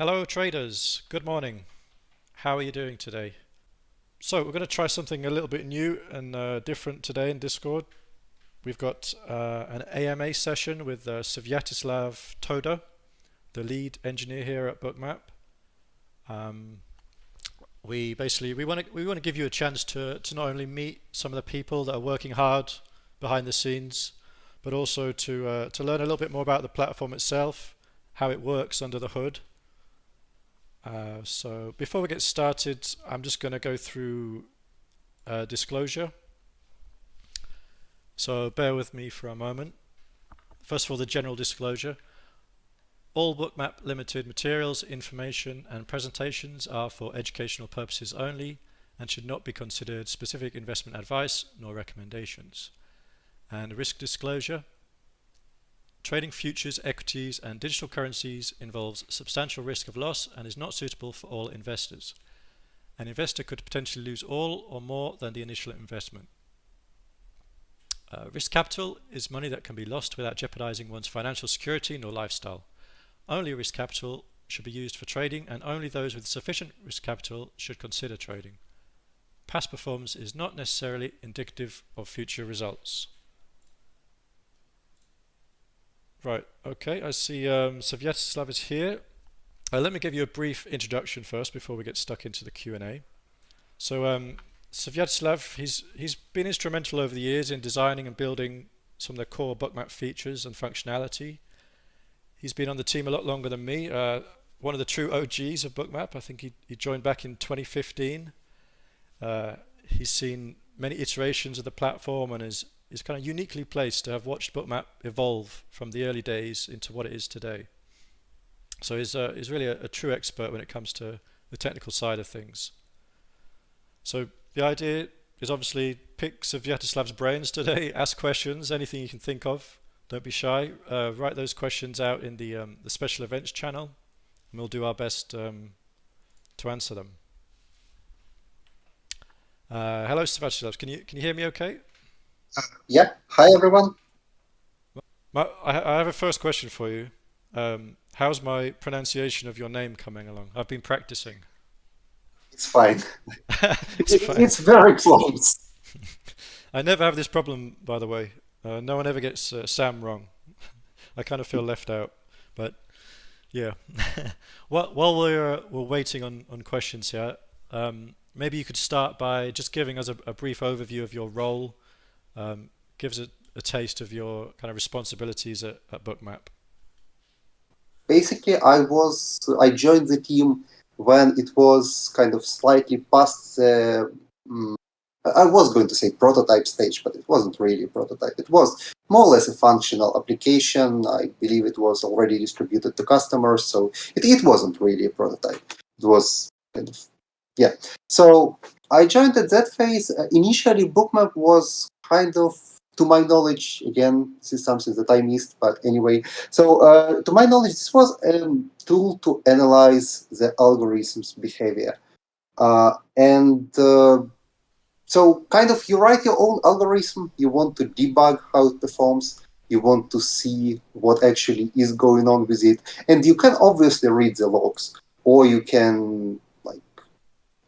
Hello traders, good morning. How are you doing today? So we're going to try something a little bit new and uh, different today in Discord. We've got uh, an AMA session with uh, Svyatoslav Toda, the lead engineer here at Bookmap. Um, we basically we want to we want to give you a chance to to not only meet some of the people that are working hard behind the scenes, but also to uh, to learn a little bit more about the platform itself, how it works under the hood. Uh, so before we get started, I'm just going to go through uh, disclosure. So bear with me for a moment. First of all, the general disclosure. All Bookmap Limited materials, information and presentations are for educational purposes only and should not be considered specific investment advice nor recommendations. And risk disclosure. Trading futures, equities and digital currencies involves substantial risk of loss and is not suitable for all investors. An investor could potentially lose all or more than the initial investment. Uh, risk capital is money that can be lost without jeopardizing one's financial security nor lifestyle. Only risk capital should be used for trading and only those with sufficient risk capital should consider trading. Past performance is not necessarily indicative of future results. Right, okay, I see um, is here. Uh, let me give you a brief introduction first before we get stuck into the Q&A. So um, he's, he's been instrumental over the years in designing and building some of the core bookmap features and functionality. He's been on the team a lot longer than me. Uh, one of the true OGs of Bookmap. I think he, he joined back in 2015. Uh, he's seen many iterations of the platform and is, is kind of uniquely placed to have watched Bookmap evolve from the early days into what it is today. So he's, uh, he's really a, a true expert when it comes to the technical side of things. So the idea is obviously pick Svyatoslav's brains today, ask questions, anything you can think of. Don't be shy. Uh, write those questions out in the, um, the special events channel and we'll do our best um, to answer them. Uh, hello, Svyatoslav. Can you can you hear me okay? Uh, yeah. Hi, everyone. My, I, have a first question for you. Um, how's my pronunciation of your name coming along? I've been practicing. It's fine. it's, fine. it's very close. I never have this problem, by the way. Uh, no one ever gets uh, Sam wrong. I kind of feel left out, but yeah. while, while we're we're waiting on on questions here, um, maybe you could start by just giving us a, a brief overview of your role. Um, give us a, a, taste of your kind of responsibilities at, at Bookmap. Basically, I was I joined the team when it was kind of slightly past the um, I was going to say prototype stage, but it wasn't really a prototype. It was more or less a functional application. I believe it was already distributed to customers, so it, it wasn't really a prototype. It was kind of, yeah. So I joined at that phase. Uh, initially, Bookmap was kind of, to my knowledge, again, this is something that I missed, but anyway. So uh, to my knowledge, this was a tool to analyze the algorithm's behavior. Uh, and uh, so kind of you write your own algorithm, you want to debug how it performs, you want to see what actually is going on with it, and you can obviously read the logs, or you can like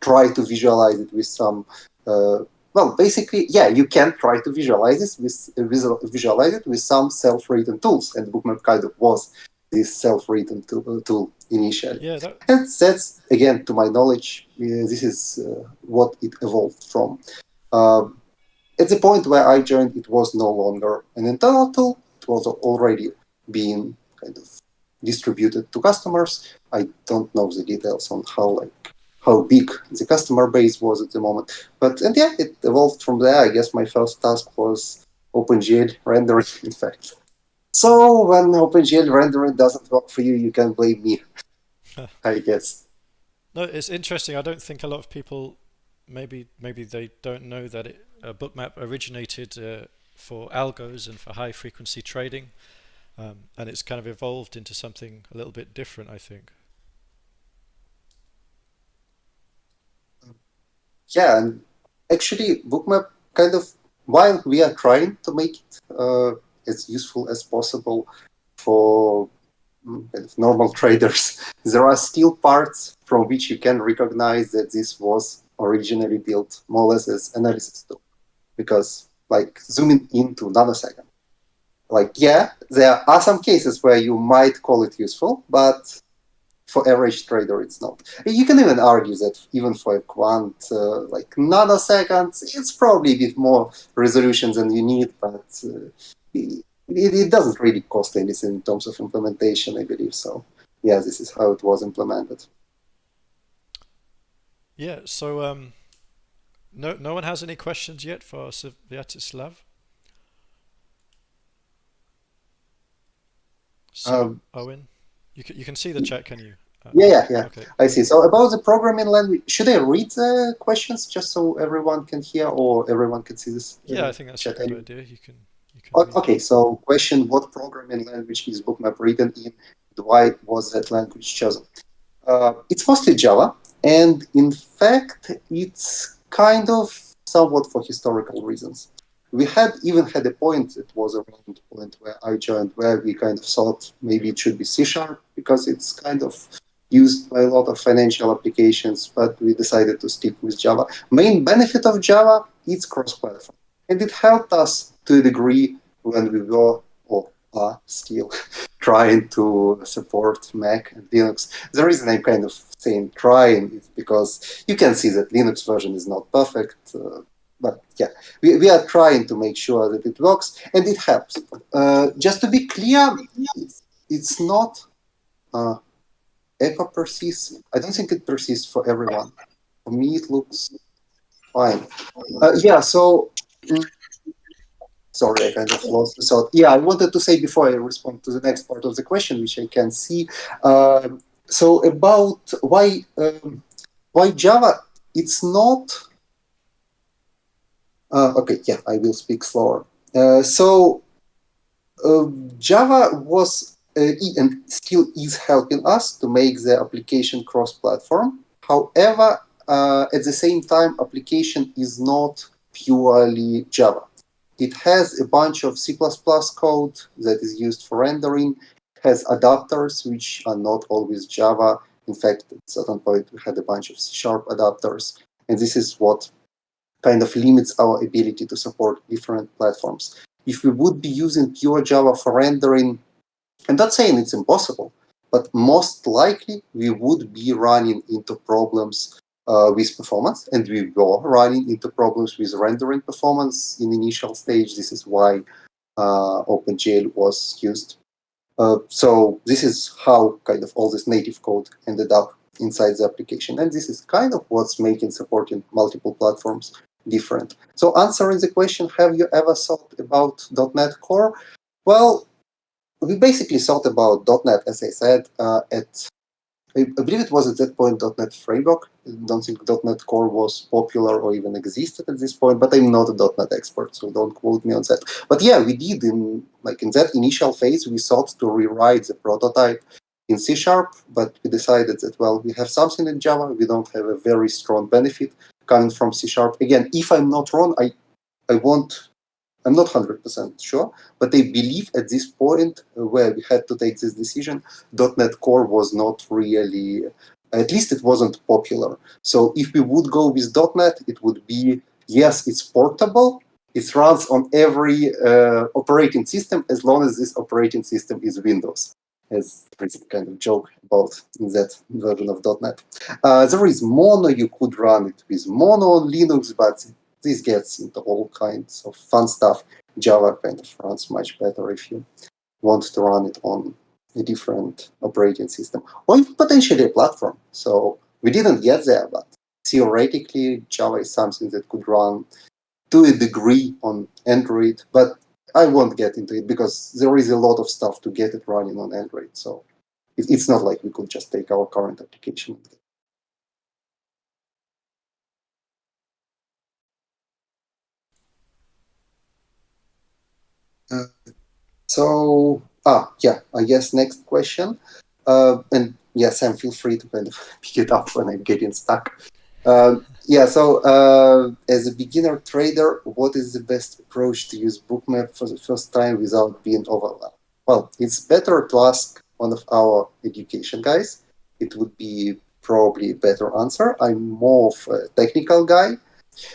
try to visualize it with some uh, well, basically, yeah, you can try to visualize this with uh, visualize it with some self-written tools, and Bookmap kind of was this self-written tool, tool initially. Yeah, that... and that's again, to my knowledge, uh, this is uh, what it evolved from. Um, at the point where I joined, it was no longer an internal tool; it was already being kind of distributed to customers. I don't know the details on how like how big the customer base was at the moment, but and yeah, it evolved from there. I guess my first task was OpenGL rendering, in fact. So when OpenGL rendering doesn't work for you, you can blame me, I guess. No, it's interesting. I don't think a lot of people, maybe maybe they don't know that it, a bookmap originated uh, for algos and for high frequency trading, um, and it's kind of evolved into something a little bit different, I think. Yeah, and actually, bookmap kind of while we are trying to make it uh, as useful as possible for mm, kind of normal traders, there are still parts from which you can recognize that this was originally built more or less as analysis tool. Because like zooming into nanosecond, like yeah, there are some cases where you might call it useful, but for average trader, it's not. You can even argue that even for a quant, uh, like nanoseconds, it's probably a bit more resolution than you need, but uh, it, it, doesn't really cost anything in terms of implementation, I believe. So yeah, this is how it was implemented. Yeah, so um, no, no one has any questions yet for Svyatoslav? So, um, Owen, you can, you can see the chat, can you? Uh, yeah, yeah, yeah. Okay. I see. So about the programming language, should I read the questions just so everyone can hear or everyone can see this? Yeah, I think that's a good idea. You can. You can okay, so question: What programming language is Bookmap written in? Why was that language chosen? Uh, it's mostly Java, and in fact, it's kind of somewhat for historical reasons. We had even had a point, it was around the point where I joined, where we kind of thought maybe it should be C Sharp because it's kind of used by a lot of financial applications, but we decided to stick with Java. Main benefit of Java it's cross-platform, and it helped us to a degree when we were or are still trying to support Mac and Linux. The reason I'm kind of saying trying is because you can see that Linux version is not perfect, uh, but yeah, we, we are trying to make sure that it works and it helps. Uh, just to be clear, it's, it's not uh, echo persists. I don't think it persists for everyone. For me, it looks fine. Uh, yeah, so mm, sorry, I kind of lost the thought. Yeah, I wanted to say before I respond to the next part of the question, which I can see. Uh, so about why um, why Java? It's not. Uh, okay, yeah, I will speak slower. Uh, so uh, Java was and still is helping us to make the application cross-platform. However, uh, at the same time, application is not purely Java. It has a bunch of C++ code that is used for rendering, has adapters which are not always Java. In fact, at certain point, we had a bunch of C-sharp adapters. And this is what kind of limits our ability to support different platforms. If we would be using pure Java for rendering, I'm not saying it's impossible, but most likely we would be running into problems uh, with performance, and we were running into problems with rendering performance in initial stage. This is why uh, OpenGL was used. Uh, so this is how kind of all this native code ended up inside the application. And this is kind of what's making supporting multiple platforms different. So answering the question, have you ever thought about .NET Core? Well, we basically thought about .NET, as I said, uh, at I, believe it was at that point .NET Framework. I don't think .NET Core was popular or even existed at this point, but I'm not a .NET expert, so don't quote me on that. But yeah, we did in like in that initial phase, we sought to rewrite the prototype in C Sharp, but we decided that well, we have something in Java, we don't have a very strong benefit coming from C Sharp. Again, if I'm not wrong, I I won't I'm not 100% sure, but I believe at this point uh, where we had to take this decision, .NET Core was not really, at least it wasn't popular. So if we would go with .NET, it would be, yes, it's portable, it runs on every uh, operating system as long as this operating system is Windows. As a kind of joke about that version of .NET. Uh, there is Mono, you could run it with Mono on Linux, but this gets into all kinds of fun stuff. Java kind of runs much better if you want to run it on a different operating system or potentially a platform. So we didn't get there, but theoretically, Java is something that could run to a degree on Android, but I won't get into it because there is a lot of stuff to get it running on Android. So it's not like we could just take our current application So, ah, yeah, I guess next question. Uh, and yeah, Sam, feel free to kind of pick it up when I'm getting stuck. Uh, yeah, so uh, as a beginner trader, what is the best approach to use Bookmap for the first time without being overwhelmed? Well, it's better to ask one of our education guys, it would be probably a better answer. I'm more of a technical guy.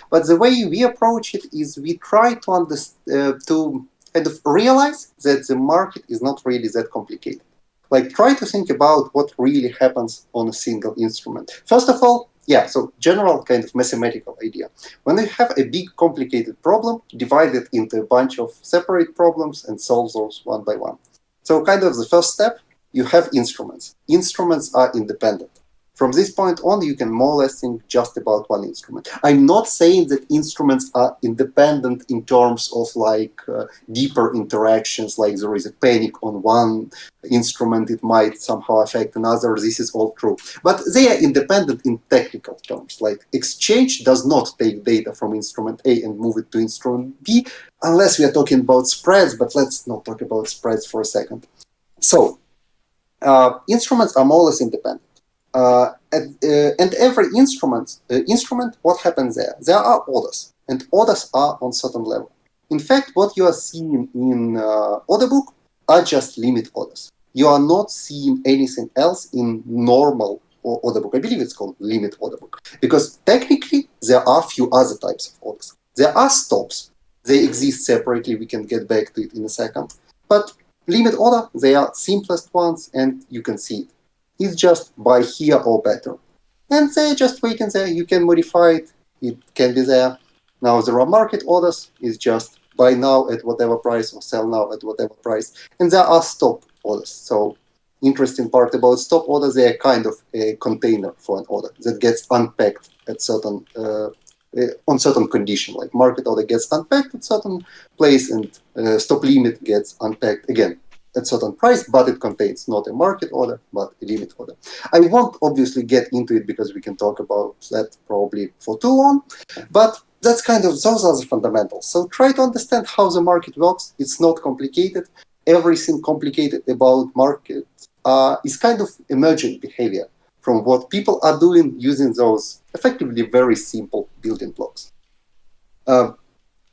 But the way we approach it is we try to understand, uh, to kind of realize that the market is not really that complicated. Like try to think about what really happens on a single instrument. First of all, yeah, so general kind of mathematical idea. When you have a big complicated problem, divide it into a bunch of separate problems and solve those one by one. So kind of the first step, you have instruments. Instruments are independent. From this point on, you can more or less think just about one instrument. I'm not saying that instruments are independent in terms of like uh, deeper interactions, like there is a panic on one instrument, it might somehow affect another. This is all true. But they are independent in technical terms. Like exchange does not take data from instrument A and move it to instrument B, unless we are talking about spreads, but let's not talk about spreads for a second. So uh, instruments are more or less independent. Uh, and, uh, and, every instrument, uh, instrument, what happens there? There are orders, and orders are on certain level. In fact, what you are seeing in uh, order book are just limit orders. You are not seeing anything else in normal order book. I believe it's called limit order book. Because technically, there are few other types of orders. There are stops. They exist separately. We can get back to it in a second. But limit order, they are simplest ones, and you can see it is just buy here or better. And they just waiting there. You can modify it. It can be there. Now there are market orders. It's just buy now at whatever price or sell now at whatever price. And there are stop orders. So interesting part about stop orders, they are kind of a container for an order that gets unpacked at certain uh, uh, on certain condition, like market order gets unpacked at certain place and uh, stop limit gets unpacked again at certain price, but it contains not a market order, but a limit order. I won't obviously get into it because we can talk about that probably for too long, but that's kind of, those are the fundamentals. So try to understand how the market works. It's not complicated. Everything complicated about market uh, is kind of emergent behavior from what people are doing using those effectively very simple building blocks. Uh,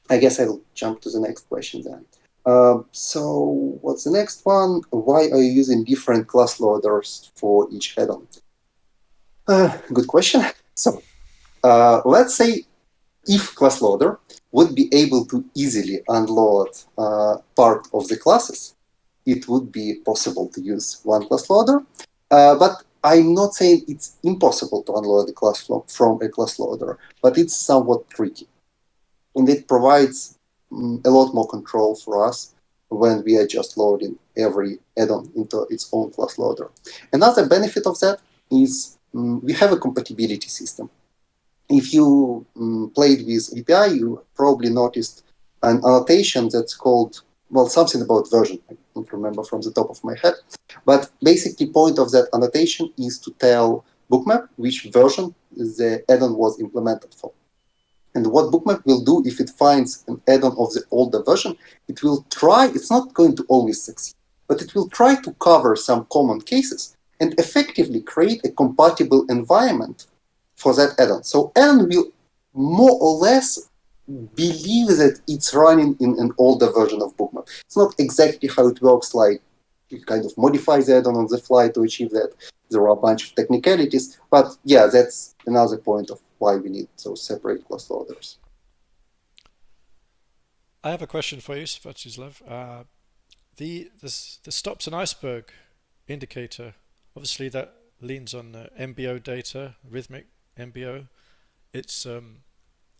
I guess I'll jump to the next question then. Uh, so what's the next one? Why are you using different class loaders for each add-on? Uh, good question. So uh, let's say if class loader would be able to easily unload uh, part of the classes, it would be possible to use one class loader. Uh, but I'm not saying it's impossible to unload a class from a class loader, but it's somewhat tricky. And it provides a lot more control for us when we are just loading every add-on into its own class loader. Another benefit of that is um, we have a compatibility system. If you um, played with API, you probably noticed an annotation that's called, well, something about version. I don't remember from the top of my head. But basically, point of that annotation is to tell Bookmap which version the add-on was implemented for. And what Bookmap will do if it finds an add-on of the older version, it will try, it's not going to always succeed, but it will try to cover some common cases and effectively create a compatible environment for that add-on. So add-on will more or less believe that it's running in an older version of Bookmap. It's not exactly how it works, like you kind of modify the add-on on the fly to achieve that. There are a bunch of technicalities, but yeah, that's another point of why we need those separate class loaders. I have a question for you, Sviatoslav. Uh, the this, the stops and iceberg indicator, obviously that leans on uh, MBO data, Rithmic MBO. It's um,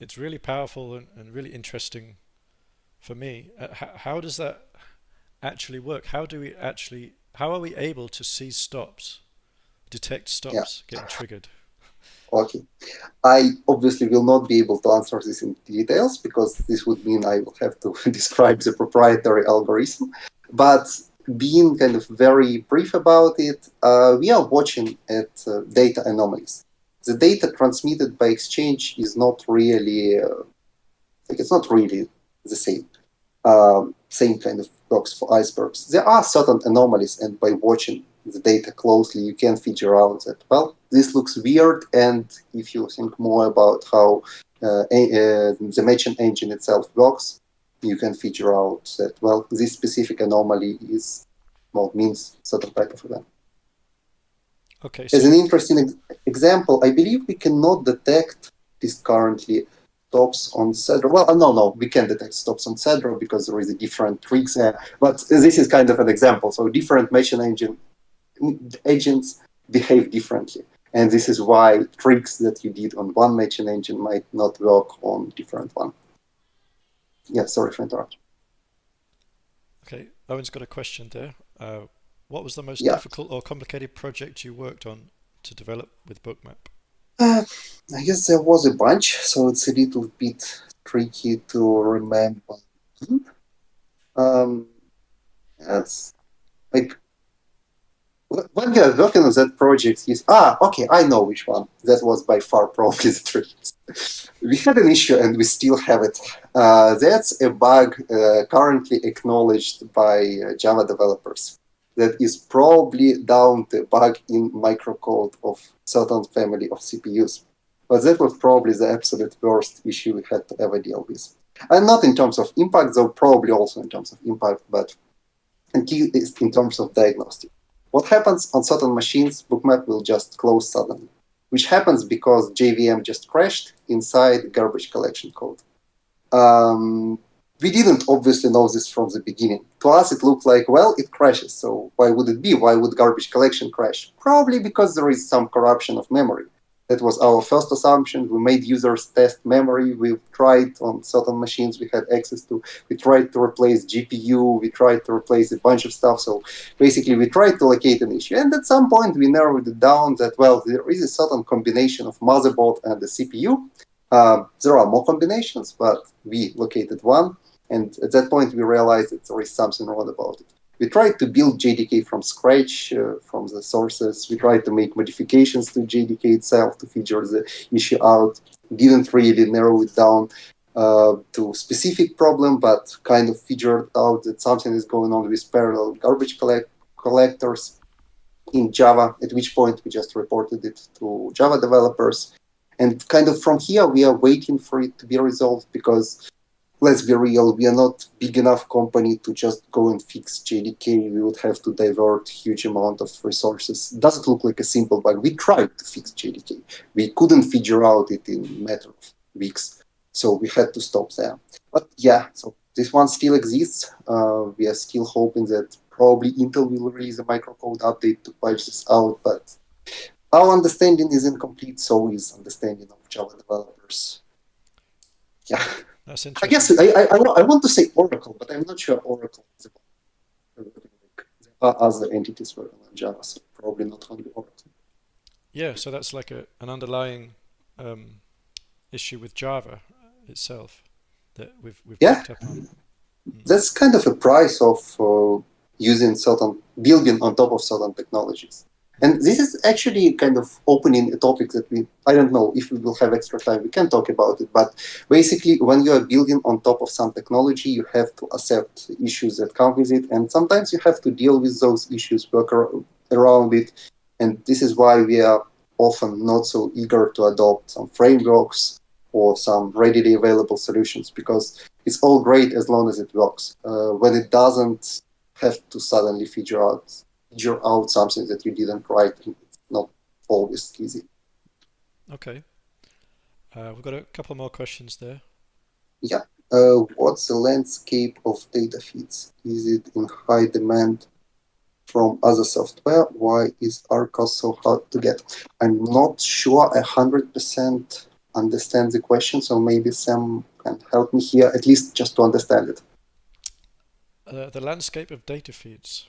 it's really powerful and, and really interesting for me. Uh, how does that actually work? How do we actually, how are we able to see stops, detect stops yeah. getting triggered? Okay. I obviously will not be able to answer this in details because this would mean I will have to describe the proprietary algorithm. But being kind of very brief about it, uh, we are watching at uh, data anomalies. The data transmitted by exchange is not really, uh, like it's not really the same, um, same kind of blocks for icebergs. There are certain anomalies, and by watching the data closely, you can figure out that, well, this looks weird, and if you think more about how uh, uh, the matching engine itself works, you can figure out that, well, this specific anomaly is mode means certain type of event. Okay. So As an interesting ex- example, I believe we cannot detect this currently stops on Cedro. Well, uh, no, no, we can detect stops on Cedro because there is a different tricks there. But this is kind of an example. So different matching engine agents behave differently. And this is why tricks that you did on one matching engine might not work on different one. Yeah, sorry for interrupting. Okay, Owen's got a question there. Uh, what was the most Yeah. difficult or complicated project you worked on to develop with Bookmap? Uh, I guess there was a bunch, so it's a little bit tricky to remember. Um, that's like when we are working on that project is ah okay I know which one that was by far probably the trickiest. we had an issue and we still have it. Uh, that's a bug uh, currently acknowledged by uh, Java developers. That is probably down to a bug in microcode of certain family of CPUs. But that was probably the absolute worst issue we had to ever deal with. And not in terms of impact, though probably also in terms of impact, but in terms of diagnostic. What happens on certain machines, Bookmap will just close suddenly, which happens because JVM just crashed inside garbage collection code. Um, we didn't obviously know this from the beginning. To us, it looked like, well, it crashes. So why would it be? Why would garbage collection crash? Probably because there is some corruption of memory. That was our first assumption. We made users test memory. We tried on certain machines we had access to. We tried to replace GPU. We tried to replace a bunch of stuff. So basically, we tried to locate an issue. And at some point, we narrowed it down that, well, there is a certain combination of motherboard and the CPU. Uh, there are more combinations, but we located one. And at that point, we realized that there is something wrong about it. We tried to build JDK from scratch uh, from the sources. We tried to make modifications to JDK itself to figure the issue out. Didn't really narrow it down uh, to specific problem, but kind of figured out that something is going on with parallel garbage collect collectors in Java. At which point we just reported it to Java developers, and kind of from here we are waiting for it to be resolved because let's be real, we are not big enough company to just go and fix JDK. We would have to divert huge amount of resources. Doesn't look like a simple bug? We tried to fix JDK. We couldn't figure out it in a matter of weeks. So we had to stop there. But yeah, so this one still exists. Uh, we are still hoping that probably Intel will release a microcode update to patch this out, but our understanding is incomplete, so is understanding of Java developers. Yeah. That's I guess I, I, I want to say Oracle, but I'm not sure Oracle is about. There are other entities working on Java, so probably not only Oracle. Yeah, so that's like a, an underlying um, issue with Java itself that we've we've Yeah. picked up on. That's kind of a price of uh, using certain building on top of certain technologies. And this is actually kind of opening a topic that we, I don't know if we will have extra time, we can talk about it. But basically, when you are building on top of some technology, you have to accept issues that come with it. And sometimes you have to deal with those issues, work ar- around it. And this is why we are often not so eager to adopt some frameworks or some readily available solutions because it's all great as long as it works. Uh, when it doesn't, have to suddenly figure out figure out something that you didn't write. It's not always easy. Okay. Uh, we've got a couple more questions there. Uh, what's the landscape of data feeds? Is it in high demand from other software? Why is Arca so hard to get? I'm not sure a hundred percent understand the question, so maybe Sam can help me here, at least just to understand it. Uh, the landscape of data feeds.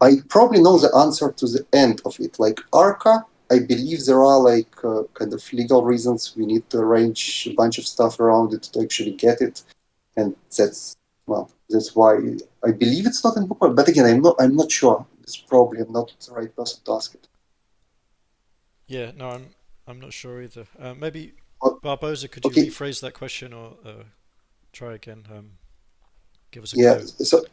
I probably know the answer to the end of it. Like Arca, I believe there are like uh, kind of legal reasons we need to arrange a bunch of stuff around it to actually get it, and that's well, that's why I believe it's not in Bookmap. But again, I'm not I'm not sure. It's probably I'm not the right person to ask it. Yeah, no, I'm I'm not sure either. Uh, maybe Barbosa, could okay. you rephrase that question or uh, try again? Um, give us a Yeah. clue. So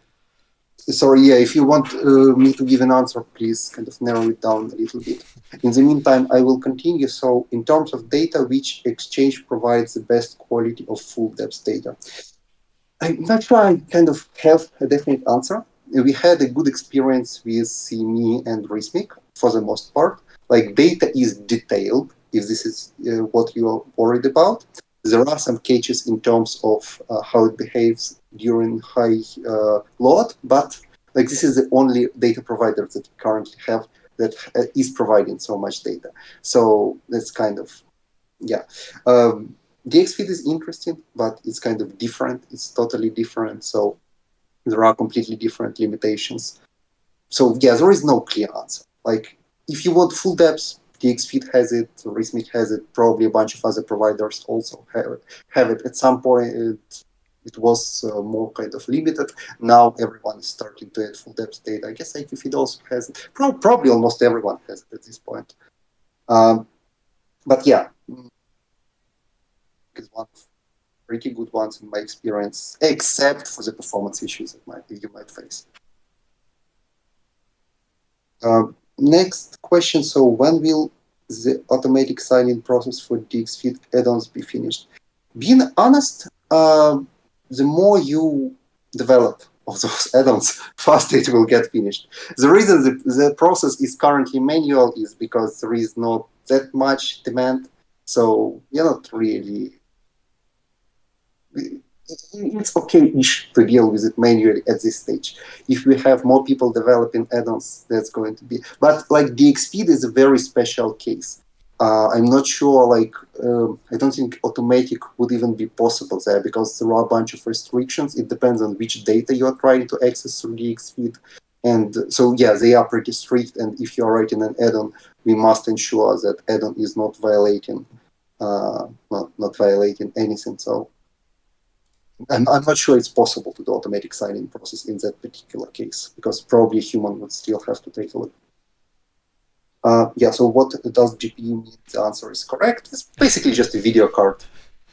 sorry. Yeah. If you want uh, me to give an answer, please kind of narrow it down a little bit. In the meantime, I will continue. So in terms of data, which exchange provides the best quality of full depth data? I'm not sure I kind of have a definite answer. we had a good experience with CME and Rithmic for the most part. Like data is detailed, if this is uh, what you are worried about. There are some catches in terms of uh, how it behaves during high uh, load, but like this is the only data provider that we currently have that uh, is providing so much data. So that's kind of, yeah. Um, DXFeed is interesting, but it's kind of different. It's totally different. So there are completely different limitations. So yeah, there is no clear answer. Like if you want full depth, DXFeed has it, Rithmic has it, probably a bunch of other providers also have it. Have it. At some point, it, it was uh, more kind of limited. Now everyone is starting to add full depth data. I guess IQFeed also has it. Pro probably almost everyone has it at this point. Um, but yeah, is one of pretty good ones in my experience, except for the performance issues that might you might face. Uh, next question. So when will the automatic signing process for DXFeed add-ons be finished? Being honest, uh, the more you develop of those add-ons, faster it will get finished. The reason the, the process is currently manual is because there is not that much demand. So you're not really it's okay-ish to deal with it manually at this stage. If we have more people developing add-ons, that's going to be. But like DXFeed is a very special case. Uh, I'm not sure, like, um, I don't think automatic would even be possible there because there are a bunch of restrictions. It depends on which data you are trying to access through DXFeed. And so, yeah, they are pretty strict. And if you are writing an add-on, we must ensure that add-on is not violating, uh, not violating anything. So I'm, I'm not sure it's possible to do automatic signing process in that particular case because probably a human would still have to take a look. Uh, yeah, so what does GPU mean? The answer is correct. It's basically just a video card.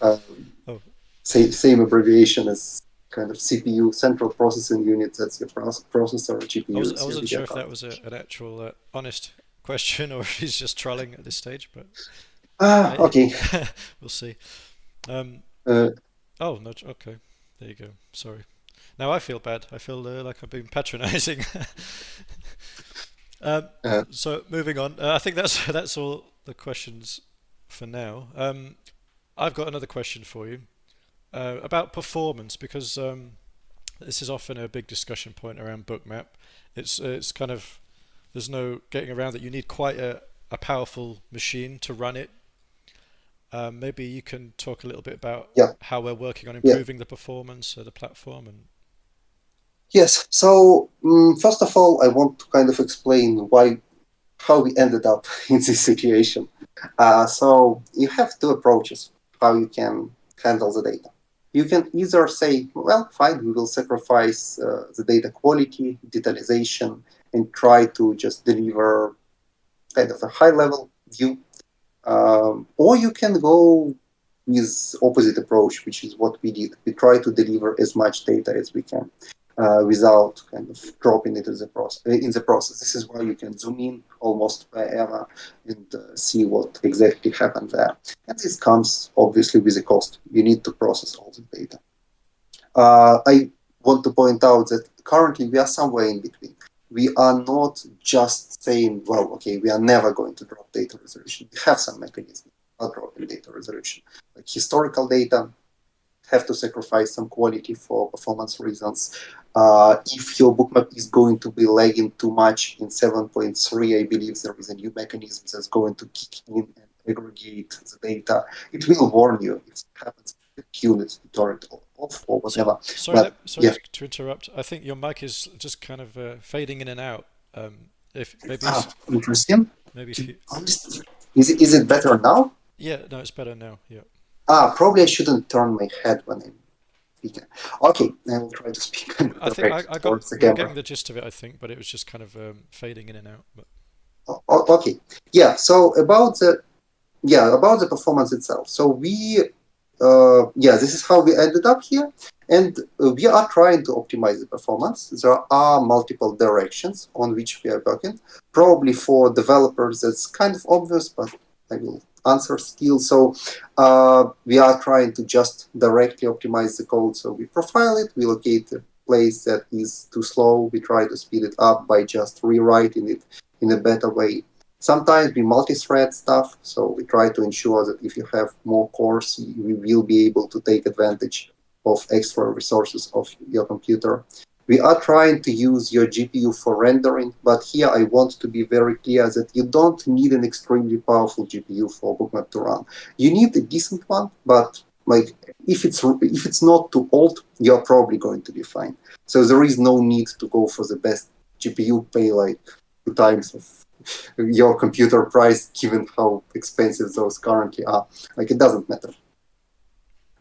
Um, oh. same, same abbreviation as kind of CPU, central processing unit, that's your processor, GPU. I, was, I wasn't sure card. if that was a, an actual uh, honest question or if he's just trolling at this stage, but... Ah, okay. we'll see. Um, uh, Oh, no, okay. There you go. Sorry. Now I feel bad. I feel uh, like I've been patronizing. um, uh, so moving on. Uh, I think that's that's all the questions for now. Um, I've got another question for you uh, about performance because um, this is often a big discussion point around Bookmap. It's it's kind of there's no getting around that. You need quite a, a powerful machine to run it um, maybe you can talk a little bit about yeah. how we're working on improving yeah. the performance of the platform and yes so um, first of all i want to kind of explain why how we ended up in this situation uh, so you have two approaches how you can handle the data you can either say well fine we will sacrifice uh, the data quality detailization and try to just deliver kind of a high level view um, or you can go with opposite approach, which is what we did. We try to deliver as much data as we can uh, without kind of dropping it in the, process, in the process. This is why you can zoom in almost wherever and uh, see what exactly happened there. And this comes obviously with a cost. You need to process all the data. Uh, I want to point out that currently we are somewhere in between we are not just saying, well, okay, we are never going to drop data resolution. We have some mechanism for dropping data resolution. Like historical data have to sacrifice some quality for performance reasons. Uh, if your bookmap is going to be lagging too much in 7.3, I believe there is a new mechanism that's going to kick in and aggregate the data. It will warn you if it happens units turn it off or whatever. Sorry, but, sorry yeah. to interrupt. I think your mic is just kind of uh, fading in and out. Um, if maybe ah, interesting. Maybe you, is it is it better now? Yeah, no, it's better now. Yeah. Ah, probably I shouldn't turn my head when I'm speaking. Okay, I will try to speak. I think I, I got the getting the gist of it. I think, but it was just kind of um, fading in and out. But. Oh, okay, yeah. So about the yeah about the performance itself. So we uh, yeah, this is how we ended up here. And uh, we are trying to optimize the performance. There are multiple directions on which we are working. Probably for developers, that's kind of obvious, but I will answer still. So uh, we are trying to just directly optimize the code. So we profile it, we locate the place that is too slow, we try to speed it up by just rewriting it in a better way. Sometimes we multi-thread stuff, so we try to ensure that if you have more cores, we will be able to take advantage of extra resources of your computer. We are trying to use your GPU for rendering, but here I want to be very clear that you don't need an extremely powerful GPU for Bookmap to run. You need a decent one, but like if it's if it's not too old, you're probably going to be fine. So there is no need to go for the best GPU, pay like two times of your computer price, given how expensive those currently are. Like it doesn't matter.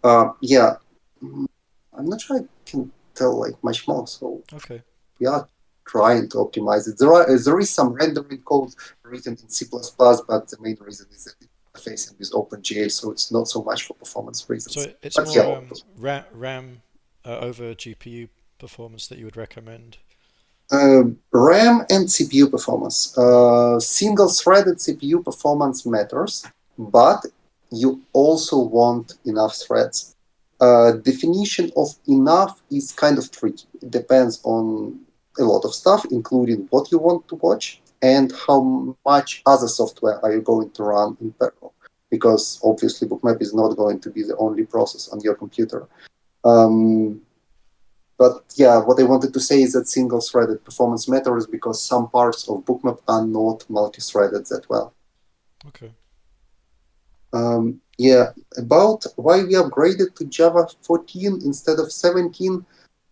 Uh, yeah, I'm not sure I can tell like much more. So okay, we are trying to optimize it. There are there is some rendering code written in C++, but the main reason is that it's facing with OpenGL, so it's not so much for performance reasons. So it's but more yeah, um, RAM, RAM uh, over GPU performance that you would recommend. Uh, RAM and CPU performance. Uh, Single-threaded CPU performance matters, but you also want enough threads. Uh, definition of enough is kind of tricky. It depends on a lot of stuff, including what you want to watch and how much other software are you going to run in parallel. Because obviously Bookmap is not going to be the only process on your computer. Um, but yeah, what I wanted to say is that single-threaded performance matters because some parts of Bookmap are not multi-threaded that well. Okay. Um, yeah, about why we upgraded to Java 14 instead of 17.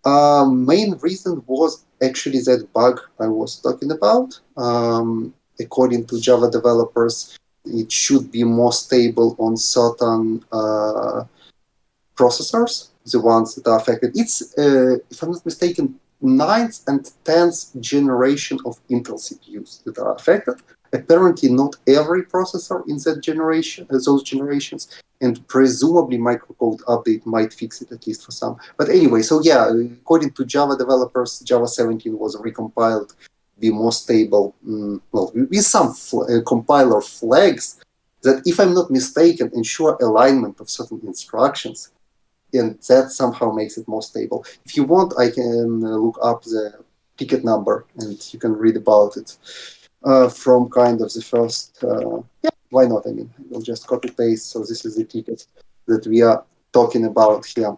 Uh, main reason was actually that bug I was talking about. Um, according to Java developers, it should be more stable on certain uh, processors, the ones that are affected. It's, uh, if I'm not mistaken, ninth and tenth generation of Intel CPUs that are affected apparently not every processor in that generation, uh, those generations, and presumably microcode update might fix it at least for some. But anyway, so yeah, according to Java developers, Java 17 was recompiled be more stable, mm, well, with some uh, compiler flags that, if I'm not mistaken, ensure alignment of certain instructions, and that somehow makes it more stable. If you want, I can uh, look up the ticket number, and you can read about it uh, from kind of the first, uh, yeah, why not? I mean, we'll just copy paste. So this is the ticket that we are talking about here.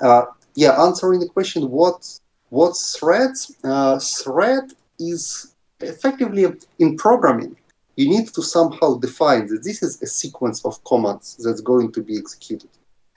Uh, yeah, answering the question, what what threads? Uh, thread is effectively in programming. You need to somehow define that this is a sequence of commands that's going to be executed.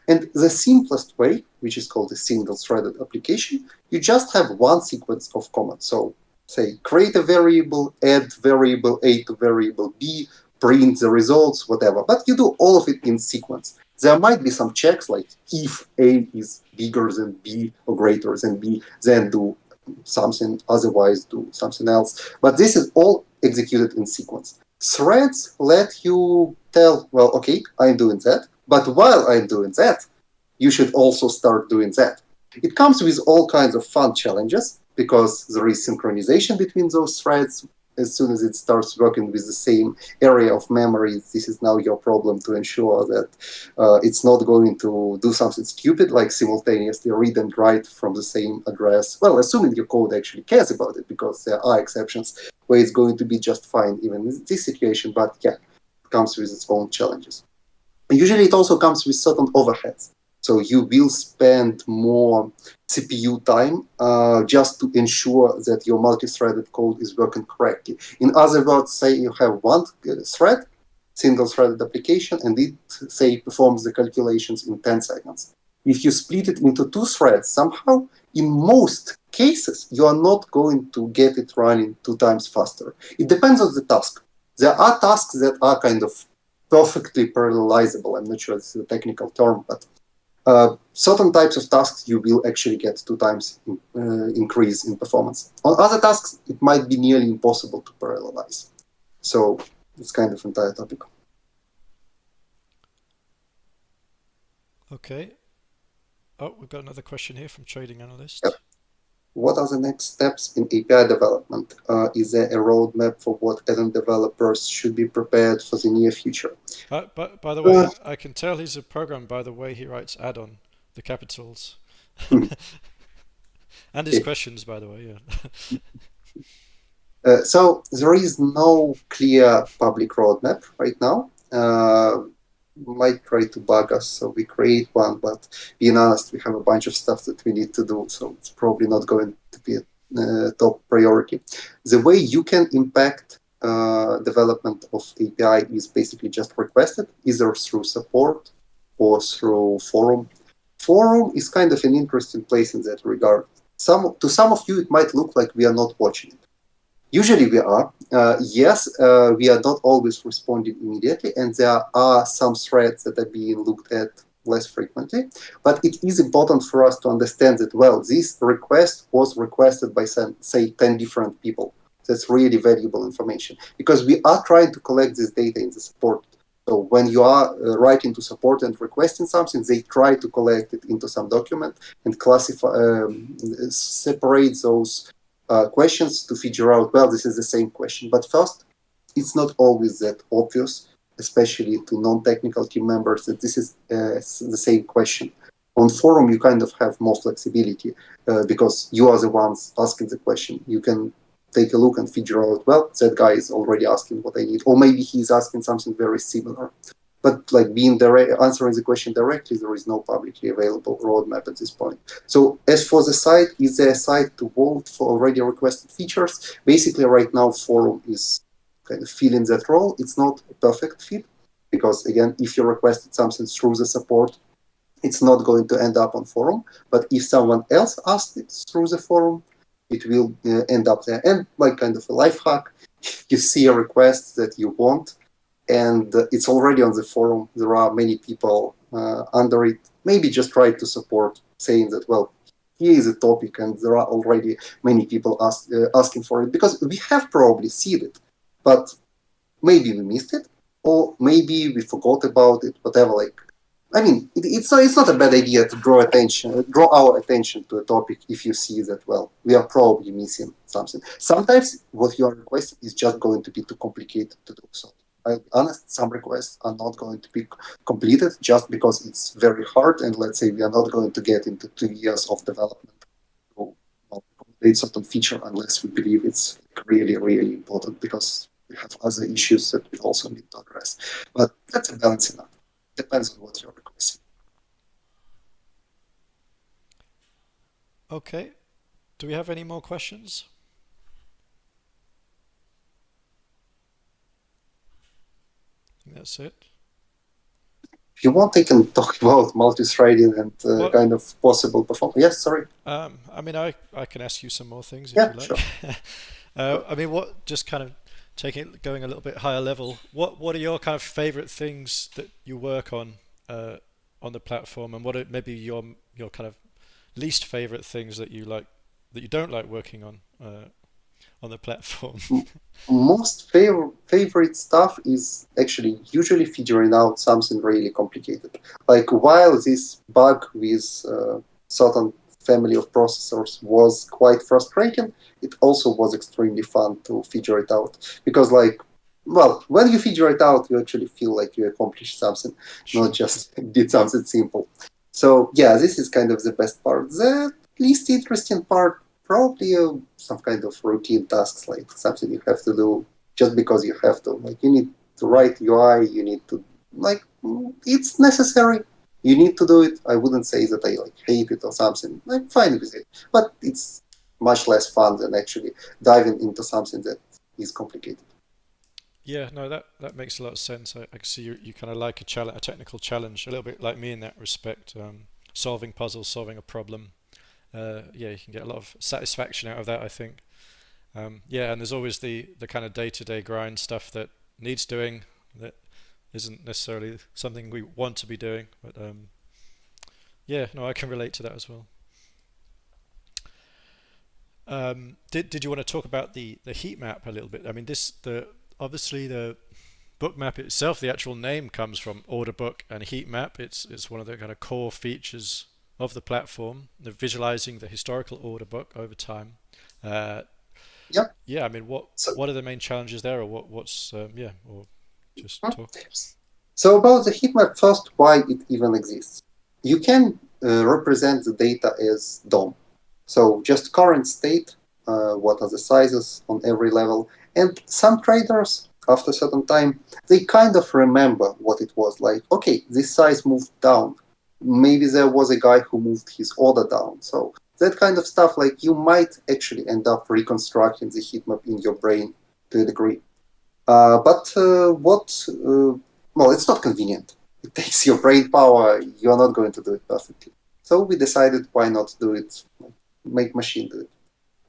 And the simplest way, which is called a single-threaded application, you just have one sequence of commands. So say create a variable, add variable A to variable B, print the results, whatever. But you do all of it in sequence. There might be some checks like if A is bigger than B or greater than B, then do something, otherwise do something else. But this is all executed in sequence. Threads let you tell, well, okay, I'm doing that, but while I'm doing that, you should also start doing that. It comes with all kinds of fun challenges because there is synchronization between those threads. As soon as it starts working with the same area of memory, this is now your problem to ensure that uh, it's not going to do something stupid like simultaneously read and write from the same address. Well, assuming your code actually cares about it, because there are exceptions where it's going to be just fine even in this situation, but yeah, it comes with its own challenges. Usually it also comes with certain overheads. So you will spend more CPU time uh, just to ensure that your multi-threaded code is working correctly. In other words, say you have one thread, single-threaded application, and it, say, performs the calculations in 10 seconds. If you split it into two threads, somehow, in most cases, you are not going to get it running two times faster. It depends on the task. There are tasks that are kind of perfectly parallelizable. I'm not sure it's a technical term, but uh, certain types of tasks you will actually get two times in, uh, increase in performance. On other tasks, it might be nearly impossible to parallelize. So it's kind of entire topic. Okay. Oh, we've got another question here from Trading Analyst. Yep what are the next steps in API development? Uh, is there a roadmap for what add-on developers should be prepared for the near future? Uh, but by the way, uh, I can tell he's a program by the way he writes add-on, the capitals. And his questions, by the way, yeah. uh, so there is no clear public roadmap right now. Might try to bug us, so we create one, but being honest, we have a bunch of stuff that we need to do, so it's probably not going to be a uh, top priority. The way you can impact uh, development of API is basically just requested, either through support or through forum. Forum is kind of an interesting place in that regard. Some To some of you, it might look like we are not watching it. Usually we are. Uh, yes, uh, we are not always responding immediately, and there are some threads that are being looked at less frequently. But it is important for us to understand that, well, this request was requested by, some, say, 10 different people. That's really valuable information because we are trying to collect this data in the support so when you are uh, writing to support and requesting something, they try to collect it into some document and classify, um, separate those uh, questions to figure out, well, this is the same question. But first, it's not always that obvious, especially to non-technical team members, that this is uh, the same question. On forum, you kind of have more flexibility uh, because you are the ones asking the question. You can take a look and figure out, well, that guy is already asking what I need, or maybe he's asking something very similar. But like being direct, answering the question directly, there is no publicly available roadmap at this point. So as for the site, is there a site to vote for already requested features? Basically, right now, forum is kind of filling that role. It's not a perfect fit because again, if you requested something through the support, it's not going to end up on forum. But if someone else asked it through the forum, it will uh, end up there. And like kind of a life hack, you see a request that you want, and uh, it's already on the forum. There are many people uh, under it. Maybe just try to support, saying that, well, here is a topic, and there are already many people ask, uh, asking for it, because we have probably seen it, but maybe we missed it, or maybe we forgot about it, whatever, like I mean, it, it's not, it's not a bad idea to draw attention, draw our attention to a topic if you see that well, we are probably missing something. Sometimes what you are requesting is just going to be too complicated to do so. I'll be honest, some requests are not going to be completed just because it's very hard, and let's say we are not going to get into two years of development to complete certain feature unless we believe it's really, really important because we have other issues that we also need to address. But that's a balancing act. Depends on what you're requesting. Okay. Do we have any more questions? That's it. If you want, I can talk about multi-threading and uh, well, kind of possible performance. Yes, sorry. Um, I mean, I, I can ask you some more things if yeah, you like. Sure. uh, I mean, what just kind of taking it, going a little bit higher level, what what are your kind of favorite things that you work on uh, on the platform, and what are maybe your your kind of least favorite things that you like that you don't like working on uh, on the platform? Most favorite favorite stuff is actually usually figuring out something really complicated. Like while this bug with uh, certain family of processors was quite frustrating, it also was extremely fun to figure it out. Because like, well, when you figure it out, you actually feel like you accomplished something, sure. not just did something simple. So yeah, this is kind of the best part. The least interesting part, probably uh, some kind of routine tasks, like something you have to do just because you have to. Like you need to write UI, you need to, like, it's necessary you need to do it. I wouldn't say that I like hate it or something. I'm fine with it, but it's much less fun than actually diving into something that is complicated. Yeah, no, that that makes a lot of sense. I, I see you, you kind of like a challenge, a technical challenge, a little bit like me in that respect. Um, solving puzzles, solving a problem. Uh, yeah, you can get a lot of satisfaction out of that. I think. Um, yeah, and there's always the the kind of day-to-day -day grind stuff that needs doing that isn't necessarily something we want to be doing. But um, yeah, no, I can relate to that as well. Um, did did you want to talk about the the heat map a little bit? I mean, this the obviously the Bookmap itself, the actual name comes from order book and heat map. It's it's one of the kind of core features of the platform, the visualizing the historical order book over time. Uh, yeah. Yeah. I mean, what so, what are the main challenges there, or what what's um, yeah, or just talk. So about the heat map, first, why it even exists. You can uh, represent the data as DOM. So just current state, uh, what are the sizes on every level. And some traders, after a certain time, they kind of remember what it was like. Okay, this size moved down. Maybe there was a guy who moved his order down. So that kind of stuff, like you might actually end up reconstructing the heat map in your brain to a degree. Uh, but uh, what, uh, well, it's not convenient. It takes your brain power. You're not going to do it perfectly. So we decided why not do it, make machine do it.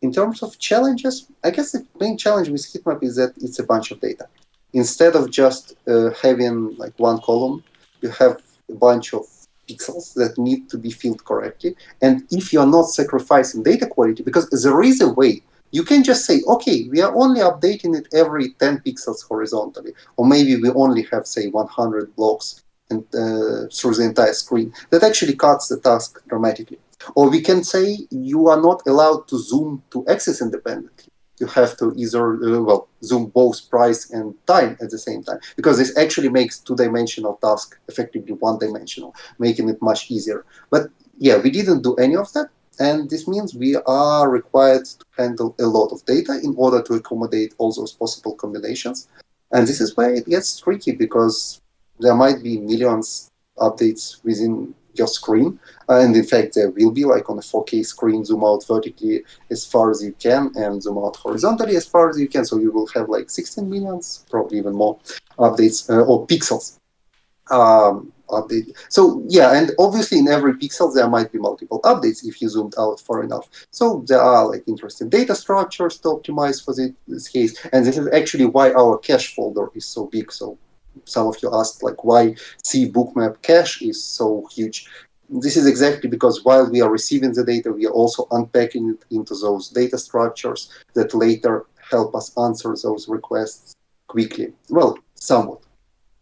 In terms of challenges, I guess the main challenge with heatmap is that it's a bunch of data. Instead of just uh, having like one column, you have a bunch of pixels that need to be filled correctly. And if you're not sacrificing data quality, because there is a way, you can just say, okay, we are only updating it every 10 pixels horizontally, or maybe we only have, say, 100 blocks and, uh, through the entire screen. That actually cuts the task dramatically. Or we can say you are not allowed to zoom to axis independently. You have to either, uh, well, zoom both price and time at the same time, because this actually makes two-dimensional task effectively one-dimensional, making it much easier. But yeah, we didn't do any of that. And this means we are required to handle a lot of data in order to accommodate all those possible combinations. And this is where it gets tricky because there might be millions updates within your screen. and in fact, there will be like on a 4K screen, zoom out vertically as far as you can and zoom out horizontally as far as you can. So you will have like 16 millions, probably even more updates uh, or pixels. Um, update. So yeah, and obviously in every pixel there might be multiple updates if you zoomed out far enough. So there are like interesting data structures to optimize for this case. And this is actually why our cache folder is so big. So some of you asked like why C bookmap cache is so huge. This is exactly because while we are receiving the data, we are also unpacking it into those data structures that later help us answer those requests quickly. Well, somewhat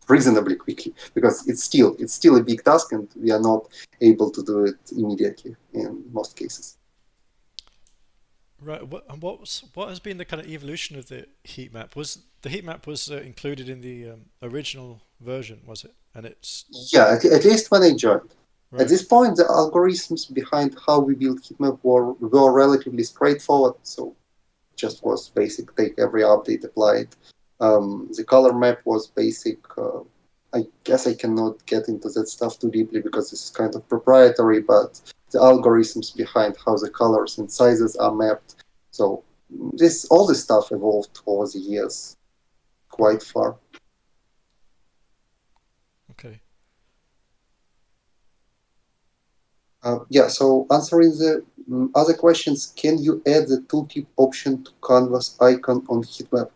reasonably quickly because it's still it's still a big task and we are not able to do it immediately in most cases. Right. What, and what's what has been the kind of evolution of the heat map? Was the heat map was uh, included in the um, original version? Was it? And it's yeah, at, at least when I joined. Right. At this point, the algorithms behind how we build heat map were were relatively straightforward. So, just was basic. Take every update, apply it. Um, the color map was basic. Uh, I guess I cannot get into that stuff too deeply because this is kind of proprietary, but the algorithms behind how the colors and sizes are mapped. So this all this stuff evolved over the years quite far. Okay. Uh, yeah, so answering the um, other questions, can you add the tooltip option to canvas icon on heatmap?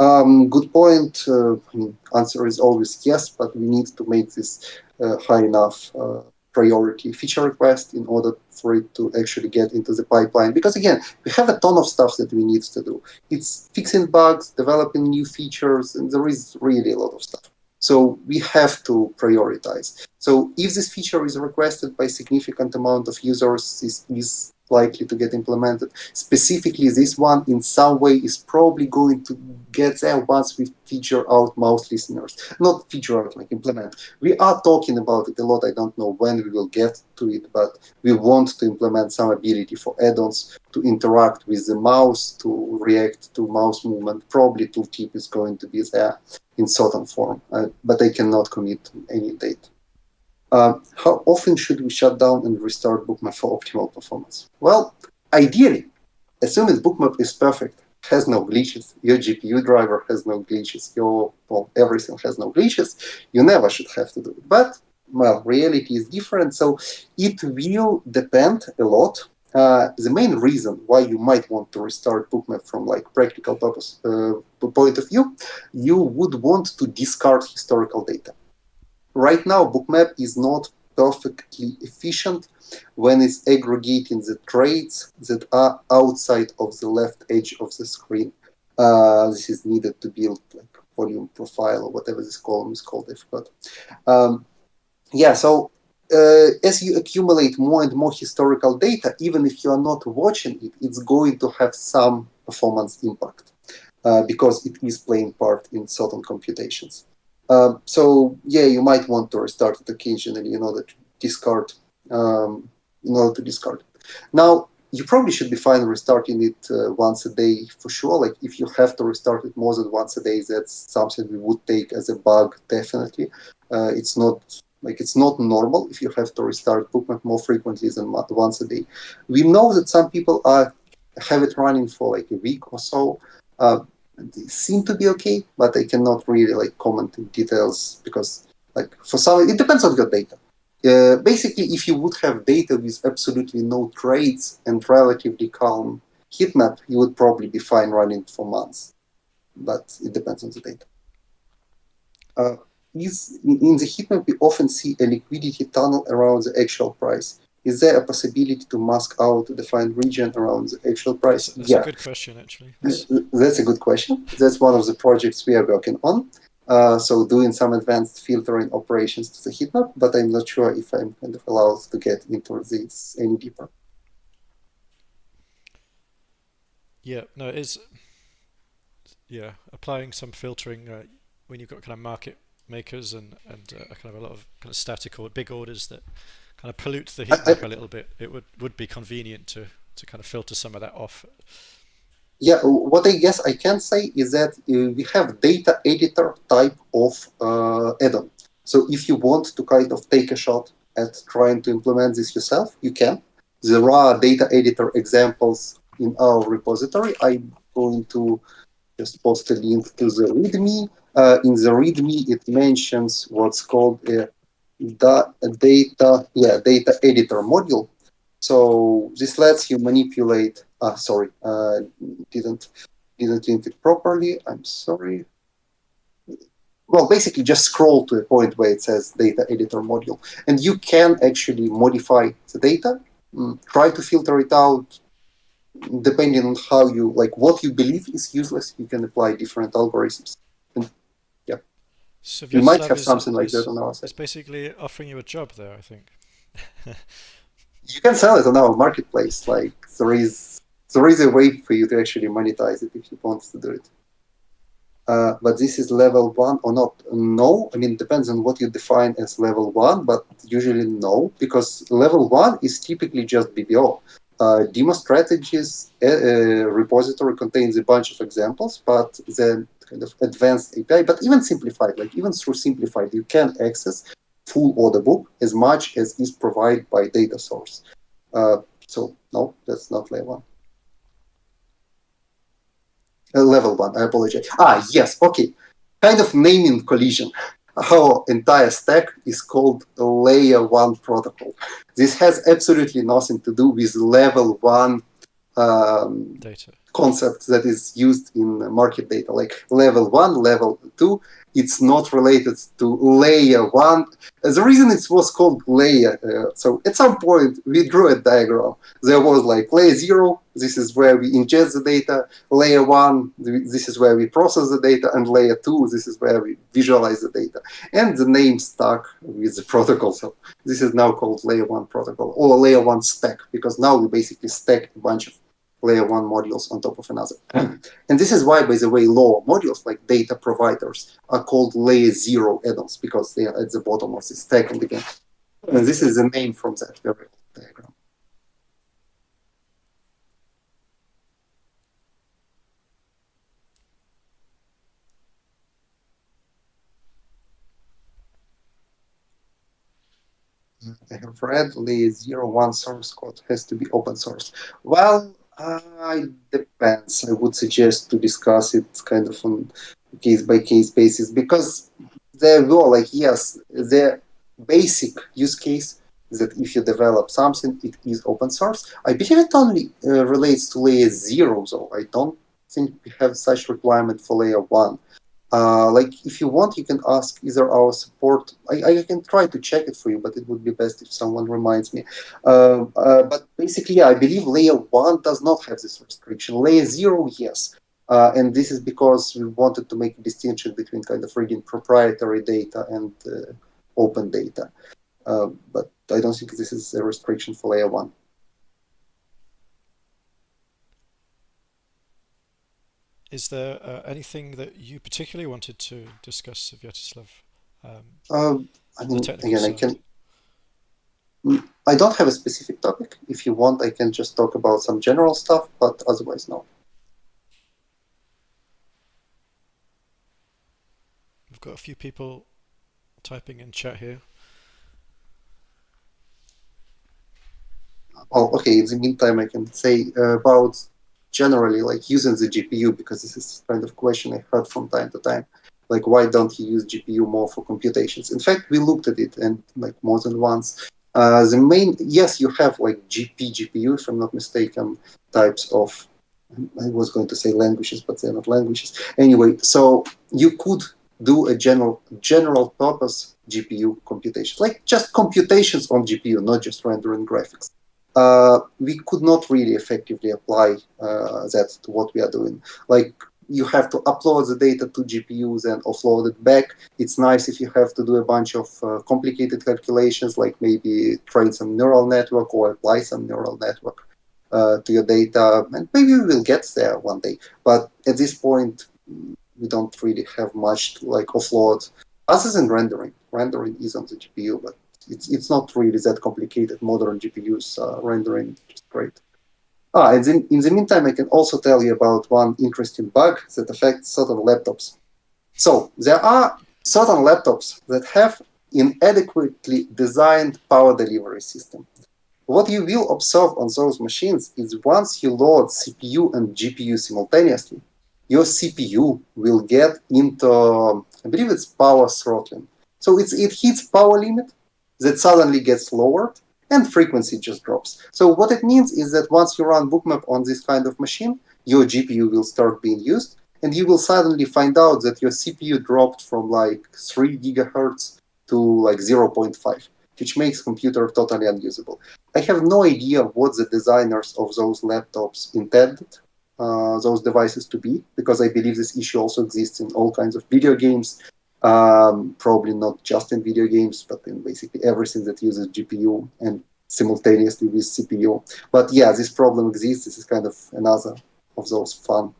Um, good point. Uh, answer is always yes, but we need to make this uh, high enough uh, priority feature request in order for it to actually get into the pipeline. Because again, we have a ton of stuff that we need to do. It's fixing bugs, developing new features, and there is really a lot of stuff. So we have to prioritize. So if this feature is requested by significant amount of users, this is likely to get implemented. Specifically, this one in some way is probably going to get there once we feature out mouse listeners. Not feature out, like implement. We are talking about it a lot. I don't know when we will get to it, but we want to implement some ability for add-ons to interact with the mouse, to react to mouse movement. Probably tooltip is going to be there in certain form, uh, but I cannot commit any date. Uh, how often should we shut down and restart Bookmap for optimal performance? Well, ideally, assuming Bookmap is perfect, has no glitches, your GPU driver has no glitches, your well, everything has no glitches, you never should have to do it. But, well, reality is different, so it will depend a lot. Uh, the main reason why you might want to restart Bookmap from like practical purpose uh, point of view, you would want to discard historical data right now bookmap is not perfectly efficient when it's aggregating the trades that are outside of the left edge of the screen. Uh, this is needed to build like volume profile or whatever this column is called, I forgot. Um, yeah, so uh, as you accumulate more and more historical data, even if you are not watching it, it's going to have some performance impact uh, because it is playing part in certain computations. Um, so yeah, you might want to restart it occasionally in order to discard um, in order to discard. Now, you probably should be fine restarting it uh, once a day for sure. Like if you have to restart it more than once a day, that's something we would take as a bug definitely. Uh, it's not like it's not normal if you have to restart bookmap more frequently than once a day. We know that some people are have it running for like a week or so. Uh, they seem to be okay, but I cannot really like comment in details because like for some it depends on your data. Uh, basically, if you would have data with absolutely no trades and relatively calm heat map, you would probably be fine running for months. But it depends on the data. Uh, is, in the heat map, we often see a liquidity tunnel around the actual price. Is there a possibility to mask out a defined region around the actual price? That's yeah. a good question, actually. That's... That's a good question. That's one of the projects we are working on. Uh, so doing some advanced filtering operations to the heat map, but I'm not sure if I'm kind of allowed to get into this any deeper. Yeah, no, it is. Yeah, applying some filtering uh, when you've got kind of market makers and and uh, kind of a lot of kind of static or big orders that kind of pollute the heat map a little bit. It would would be convenient to to kind of filter some of that off yeah, what I guess I can say is that uh, we have data editor type of uh, add-on. So if you want to kind of take a shot at trying to implement this yourself, you can. There are data editor examples in our repository. I'm going to just post a link to the README. Uh, in the README, it mentions what's called a, a data, yeah, data editor module. So this lets you manipulate uh, sorry, uh, didn't didn't link it properly. I'm sorry. Well, basically just scroll to a point where it says data editor module. And you can actually modify the data, mm, try to filter it out, depending on how you, like what you believe is useless, you can apply different algorithms. So we might have something like that on our side. It's basically offering you a job there, I think. you can sell it on our marketplace. Like there is there is a way for you to actually monetize it if you want to do it. Uh, but this is level one or not? No, I mean, it depends on what you define as level one, but usually no, because level one is typically just BBO. Uh, demo strategies uh, uh, repository contains a bunch of examples, but then kind of advanced API, but even simplified, like even through simplified, you can access full order book as much as is provided by data source. Uh, so no, that's not level one. Uh, level one, I apologize. Ah, yes, okay. Kind of naming collision. Our entire stack is called layer one protocol. This has absolutely nothing to do with level one um, data concept that is used in market data, like level one, level two. It's not related to layer one. The reason it was called layer, uh, so at some point we drew a diagram. There was like layer zero, this is where we ingest the data. Layer one, this is where we process the data. And layer two, this is where we visualize the data. And the name stuck with the protocol. So this is now called layer one protocol or layer one stack because now we basically stack a bunch of layer one modules on top of another. and this is why, by the way, lower modules like data providers are called layer zero add-ons because they are at the bottom of the stack. And again, and this is the name from that very diagram. I have read layer zero one source code has to be open source. Well, uh, it depends. I would suggest to discuss it kind of on case by case basis because there were like yes, the basic use case that if you develop something, it is open source. I believe it only uh, relates to layer zero, though. I don't think we have such requirement for layer one. Uh, like if you want, you can ask either our support. I, I can try to check it for you, but it would be best if someone reminds me. Uh, uh, but basically, yeah, I believe layer one does not have this restriction. Layer zero, yes. Uh, and this is because we wanted to make a distinction between kind of reading proprietary data and uh, open data. But I don't think this is a restriction for layer one. Is there uh, anything that you particularly wanted to discuss, Svyatoslav? Um, um, I mean, again, side? I can. Mm, I don't have a specific topic. If you want, I can just talk about some general stuff, but otherwise, no. We've got a few people typing in chat here. Oh, okay. In the meantime, I can say uh, about generally like using the GPU because this is kind of question I heard from time to time. Like, why don't you use GPU more for computations? In fact, we looked at it and like more than once. Uh, the main, yes, you have like GP, GPU, if I'm not mistaken, types of, I was going to say languages, but they're not languages. Anyway, so you could do a general general purpose GPU computation, like just computations on GPU, not just rendering graphics. Uh, we could not really effectively apply uh, that to what we are doing. Like you have to upload the data to GPUs and offload it back. It's nice if you have to do a bunch of uh, complicated calculations, like maybe train some neural network or apply some neural network uh, to your data, and maybe we will get there one day. But at this point, we don't really have much to like offload, other than rendering. Rendering is on the GPU, but it's it's not really that complicated. Modern GPUs uh, rendering just great. Ah, and in, in the meantime, I can also tell you about one interesting bug that affects certain laptops. So there are certain laptops that have inadequately designed power delivery system. What you will observe on those machines is once you load CPU and GPU simultaneously, your CPU will get into, I believe it's power throttling. So it's, it hits power limit that suddenly gets lowered and frequency just drops. So what it means is that once you run bookmap on this kind of machine, your GPU will start being used, and you will suddenly find out that your CPU dropped from like 3 gigahertz to like 0.5, which makes computer totally unusable. I have no idea what the designers of those laptops intended uh, those devices to be, because I believe this issue also exists in all kinds of video games, um, probably not just in video games, but in basically everything that uses GPU and simultaneously with CPU. But yeah, this problem exists. This is kind of another of those fun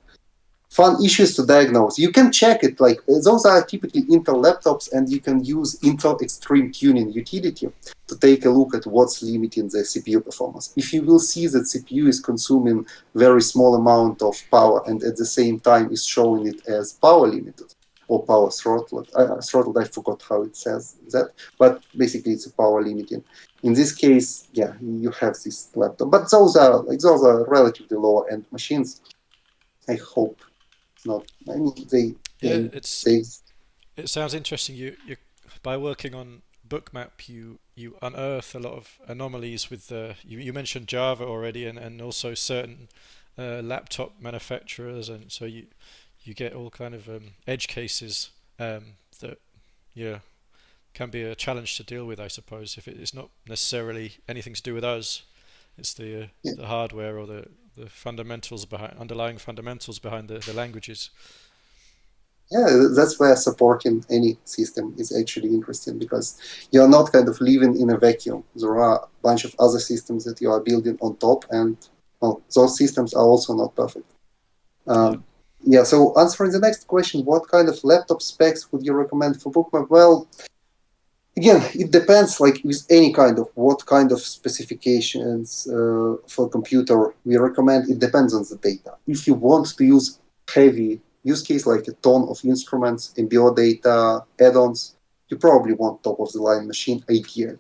fun issues to diagnose. You can check it, like those are typically Intel laptops and you can use Intel Extreme Tuning utility to take a look at what's limiting the CPU performance. If you will see that CPU is consuming very small amount of power and at the same time is showing it as power limited, or power throttled. Uh, throttled, I forgot how it says that, but basically it's a power limiting. In this case, yeah, you have this laptop, but those are like those are relatively lower end machines. I hope it's not. I mean, they. Yeah, they, it's. They, it sounds interesting. You you by working on bookmap you you unearth a lot of anomalies with the you, you mentioned java already and, and also certain uh, laptop manufacturers and so you you get all kind of um, edge cases um, that yeah can be a challenge to deal with I suppose if it's not necessarily anything to do with us. It's the uh, yeah. the hardware or the the fundamentals behind underlying fundamentals behind the, the languages. Yeah that's where supporting any system is actually interesting because you're not kind of living in a vacuum. There are a bunch of other systems that you are building on top and well, those systems are also not perfect. Um, yeah, so answering the next question, what kind of laptop specs would you recommend for bookmap? Well, again, it depends, like with any kind of, what kind of specifications uh, for computer we recommend, it depends on the data. If you want to use heavy use case like a ton of instruments, MBO data, add-ons, you probably want top-of-the-line machine ideally.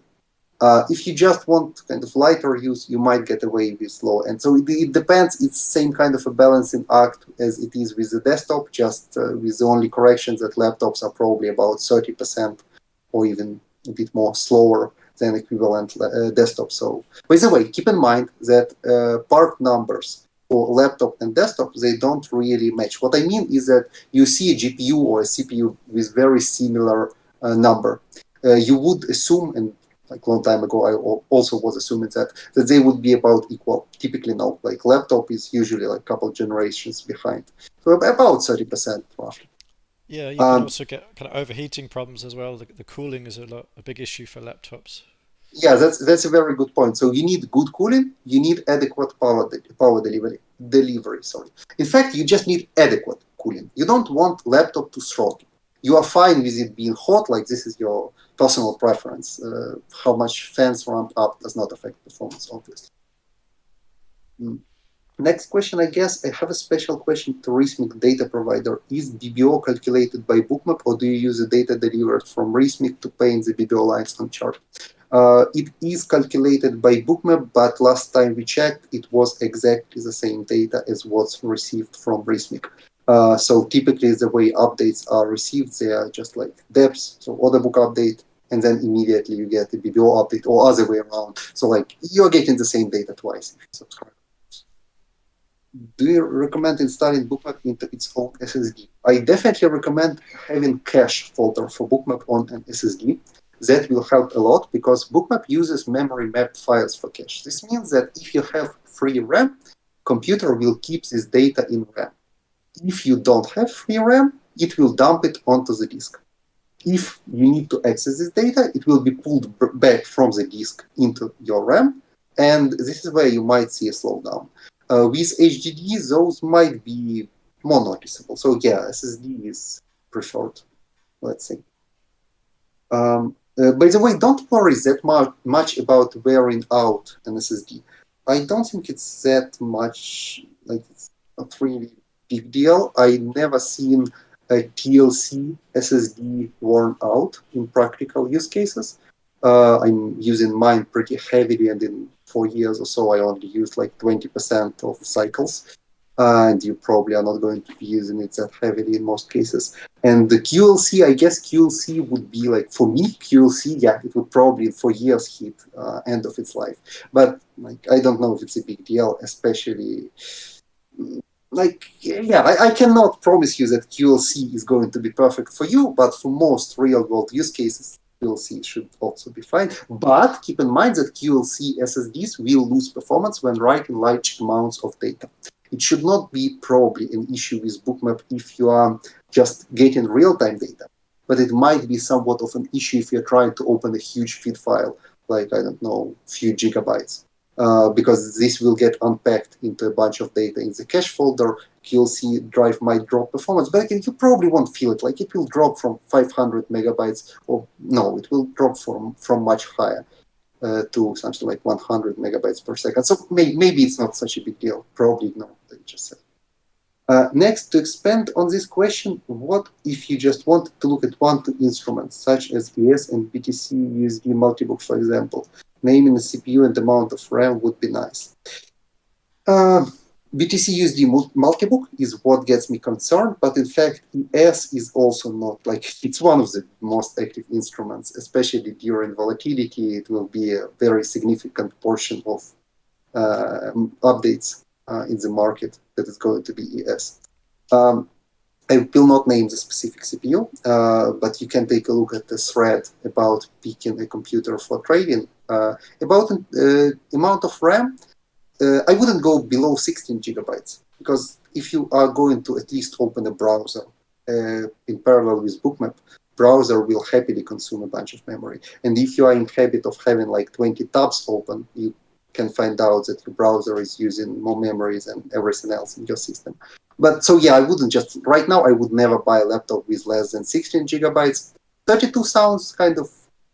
Uh, if you just want kind of lighter use, you might get away with low end. So it, it, depends. It's same kind of a balancing act as it is with the desktop, just uh, with the only corrections that laptops are probably about 30% or even a bit more slower than equivalent uh, desktop. So by the way, keep in mind that uh, part numbers for laptop and desktop, they don't really match. What I mean is that you see a GPU or a CPU with very similar uh, number. Uh, you would assume, and like long time ago, I also was assuming that that they would be about equal. Typically, no. Like laptop is usually like a couple generations behind, so about thirty percent roughly. Yeah, you can um, also get kind of overheating problems as well. The, the cooling is a lot a big issue for laptops. Yeah, that's that's a very good point. So you need good cooling, you need adequate power de power delivery delivery. Sorry. In fact, you just need adequate cooling. You don't want laptop to throttle. You are fine with it being hot, like this is your personal preference. Uh, how much fans ramp up does not affect performance, obviously. Mm. Next question, I guess I have a special question to Rithmic data provider. Is BBO calculated by bookmap or do you use the data delivered from Rithmic to paint the BBO lines on chart? Uh, it is calculated by bookmap, but last time we checked, it was exactly the same data as what's received from Rithmic. Uh, so typically the way updates are received, they are just like depths, so order book update, and then immediately you get the BBO update or other way around. So like you're getting the same data twice if you subscribe. Do you recommend installing Bookmap into its own SSD? I definitely recommend having cache folder for Bookmap on an SSD. That will help a lot because Bookmap uses memory mapped files for cache. This means that if you have free RAM, computer will keep this data in RAM if you don't have free RAM, it will dump it onto the disk. If you need to access this data, it will be pulled back from the disk into your RAM, and this is where you might see a slowdown. Uh, with HDD, those might be more noticeable. So yeah, SSD is preferred, let's say. Um, uh, by the way, don't worry that much, much about wearing out an SSD. I don't think it's that much, like it's not really big deal. I never seen a TLC SSD worn out in practical use cases. Uh, I'm using mine pretty heavily, and in four years or so, I only used like 20% of cycles. Uh, and you probably are not going to be using it that heavily in most cases. And the QLC, I guess QLC would be like, for me, QLC, yeah, it would probably for years hit uh, end of its life. But like, I don't know if it's a big deal, especially like yeah I, I, cannot promise you that qlc is going to be perfect for you but for most real world use cases qlc should also be fine. But keep in mind that qlc ssds will lose performance when writing large amounts of data. It should not be probably an issue with bookmap if you are just getting real-time data but it might be somewhat of an issue if you're trying to open a huge feed file like i don't know few gigabytes uh, because this will get unpacked into a bunch of data in the cache folder. QLC drive might drop performance, but again, you probably won't feel it. Like it will drop from 500 megabytes, or no, it will drop from from much higher uh, to something like 100 megabytes per second. So may, maybe it's not such a big deal. Probably not. just said. Uh, next, to expand on this question, what if you just want to look at one two instruments, such as ES and BTC USD multibook, for example? Naming the CPU and the amount of RAM would be nice. Uh, BTC USD multi- multibook is what gets me concerned, but in fact, ES is also not like it's one of the most active instruments, especially during volatility. It will be a very significant portion of uh, updates uh, in the market that is going to be ES. Um, I will not name the specific CPU, uh, but you can take a look at the thread about picking a computer for trading. Uh, about uh, amount of RAM, uh, I wouldn't go below 16 gigabytes because if you are going to at least open a browser uh, in parallel with Bookmap, browser will happily consume a bunch of memory. And if you are in habit of having like 20 tabs open, you can find out that your browser is using more memory than everything else in your system. But so yeah, I wouldn't just right now. I would never buy a laptop with less than 16 gigabytes. 32 sounds kind of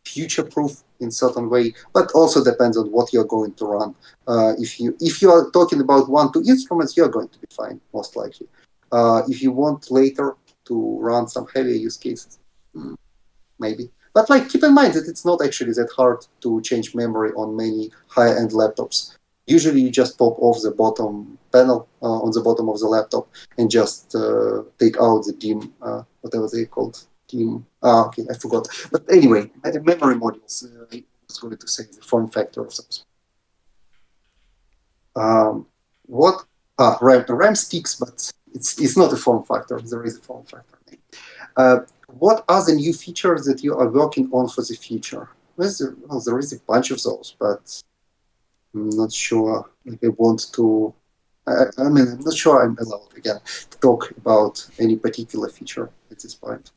future-proof in certain way, but also depends on what you're going to run. Uh, if you if you are talking about one two instruments, you're going to be fine most likely. Uh, if you want later to run some heavier use cases, hmm, maybe. But like keep in mind that it's not actually that hard to change memory on many high-end laptops. Usually you just pop off the bottom panel uh, on the bottom of the laptop and just uh, take out the DIMM, uh, whatever they called, DIMM. Ah, okay, I forgot. But anyway, the memory modules, I was going to say the form factor of those. Um, what? Ah, RAM, RAM sticks, but it's, it's not a form factor. There is a form factor. Uh, what are the new features that you are working on for the future? Well, there is a bunch of those, but I'm not sure I want to. I, I mean, I'm not sure I'm allowed again to talk about any particular feature at this point.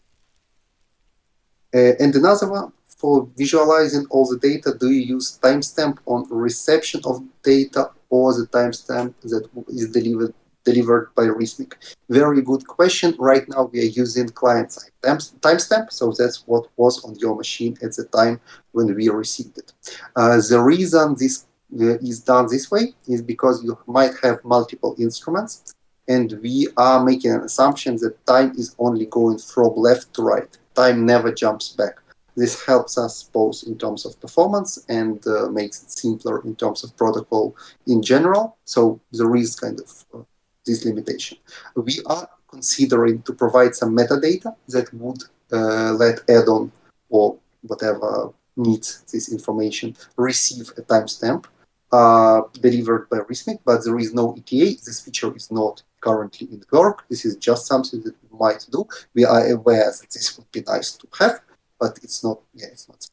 Uh, and another one for visualizing all the data, do you use timestamp on reception of data or the timestamp that is delivered delivered by Rithmic? Very good question. Right now we are using client-side timestamp, so that's what was on your machine at the time when we received it. Uh, the reason this uh, is done this way is because you might have multiple instruments and we are making an assumption that time is only going from left to right. Time never jumps back. This helps us both in terms of performance and uh, makes it simpler in terms of protocol in general. So there is kind of uh, this limitation. We are considering to provide some metadata that would uh, let add-on or whatever needs this information receive a timestamp uh, delivered by Rithmic, but there is no ETA. This feature is not currently in work. This is just something that we might do. We are aware that this would be nice to have, but it's not, yeah, it's not.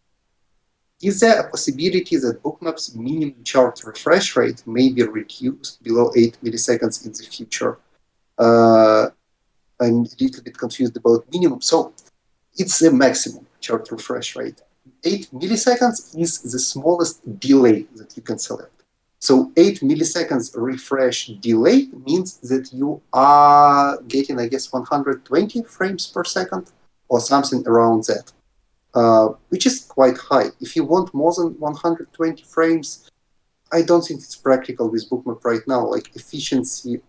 Is there a possibility that Bookmap's minimum chart refresh rate may be reduced below 8 milliseconds in the future? Uh, I'm a little bit confused about minimum. So it's the maximum chart refresh rate. 8 milliseconds is the smallest delay that you can select. So 8 milliseconds refresh delay means that you are getting, I guess, 120 frames per second or something around that Uh, which is quite high. If you want more than 120 frames, I don't think it's practical with Bookmap right now. Like efficiency,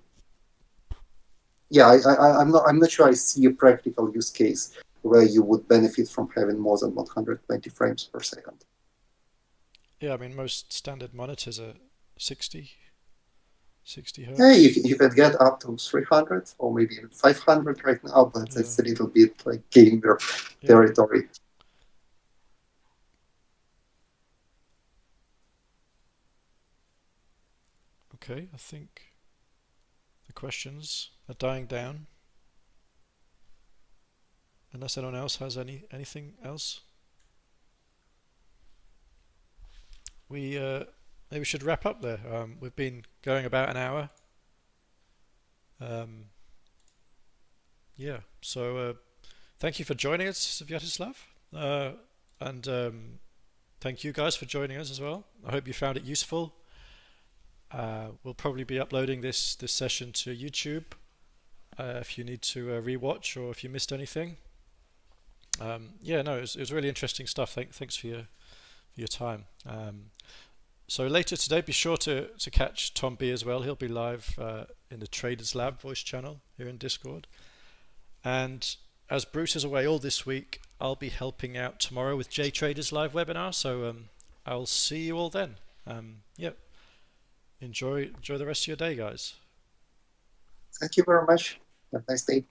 yeah, I, I, I'm not. I'm not sure I see a practical use case where you would benefit from having more than 120 frames per second. Yeah, I mean most standard monitors are 60, 60 hertz. Yeah, if, if it get up to 300 or maybe even 500 right now, but yeah. that's a little bit like gamer yeah. territory. Okay, I think the questions are dying down. Unless anyone else has any anything else. We uh, maybe we should wrap up there. Um, we've been going about an hour. Um, yeah, so uh, thank you for joining us, Svyatoslav. Uh, and um, thank you guys for joining us as well. I hope you found it useful. Uh, we'll probably be uploading this this session to YouTube uh, if you need to uh, rewatch or if you missed anything. Um, yeah, no, it was, it was, really interesting stuff. Thank, thanks for your for your time. Um, so later today, be sure to to catch Tom B as well. He'll be live uh, in the Traders Lab voice channel here in Discord. And as Bruce is away all this week, I'll be helping out tomorrow with J Traders live webinar. So um, I'll see you all then. Um, yep enjoy enjoy the rest of your day, guys. Thank you very much. Have a nice day.